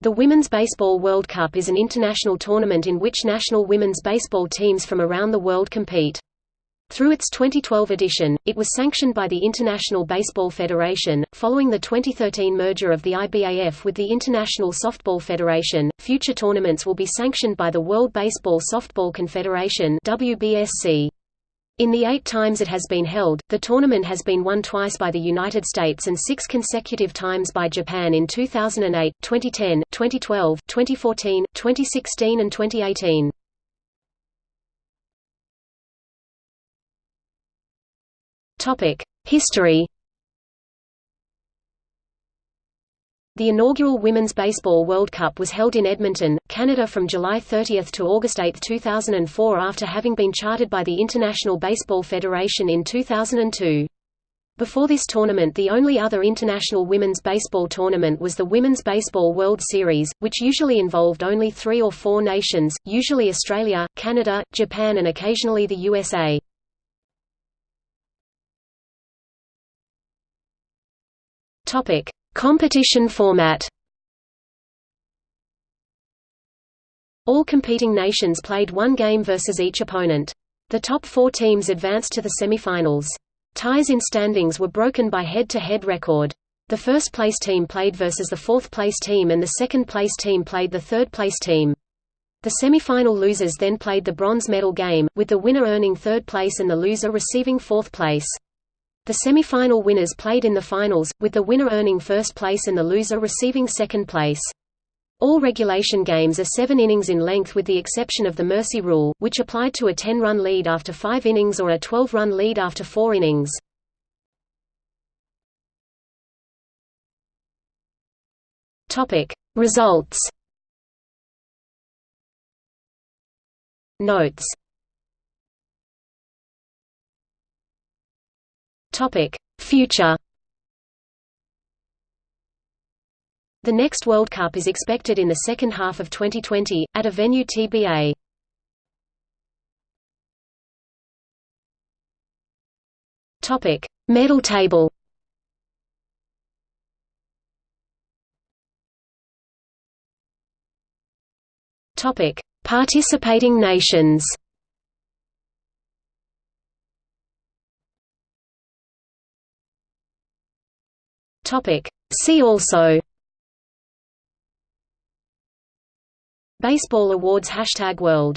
The Women's Baseball World Cup is an international tournament in which national women's baseball teams from around the world compete. Through its 2012 edition, it was sanctioned by the International Baseball Federation. Following the 2013 merger of the IBAF with the International Softball Federation, future tournaments will be sanctioned by the World Baseball Softball Confederation (WBSC). In the eight times it has been held, the tournament has been won twice by the United States and six consecutive times by Japan in 2008, 2010, 2012, 2014, 2016 and 2018. History The inaugural Women's Baseball World Cup was held in Edmonton, Canada from July 30 to August 8, 2004 after having been chartered by the International Baseball Federation in 2002. Before this tournament the only other international women's baseball tournament was the Women's Baseball World Series, which usually involved only three or four nations, usually Australia, Canada, Japan and occasionally the USA. Topic: Competition format All competing nations played one game versus each opponent. The top four teams advanced to the semifinals. Ties in standings were broken by head-to-head -head record. The first-place team played versus the fourth-place team and the second-place team played the third-place team. The semifinal losers then played the bronze medal game, with the winner earning third place and the loser receiving fourth place. The semi-final winners played in the finals, with the winner earning first place and the loser receiving second place. All regulation games are seven innings in length with the exception of the mercy rule, which applied to a 10-run lead after five innings or a 12-run lead after four innings. Results Notes Topic: Future. The next World Cup is expected in the second half of 2020 at a venue TBA. Topic: Medal table. Topic: Participating nations. Topic. See also Baseball Awards Hashtag World